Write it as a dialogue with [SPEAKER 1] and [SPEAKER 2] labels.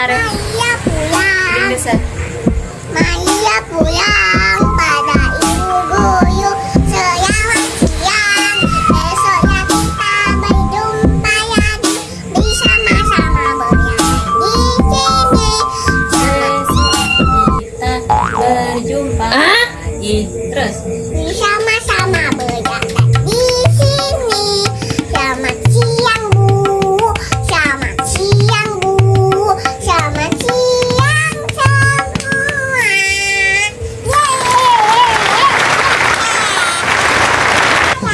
[SPEAKER 1] Maria pulang, Maria pulang pada ibu guru selamat siang. Besoknya kita berjumpa lagi Bisa sama-sama bernyanyi di sini.
[SPEAKER 2] Besok kita berjumpa lagi. Terus.
[SPEAKER 1] Bisa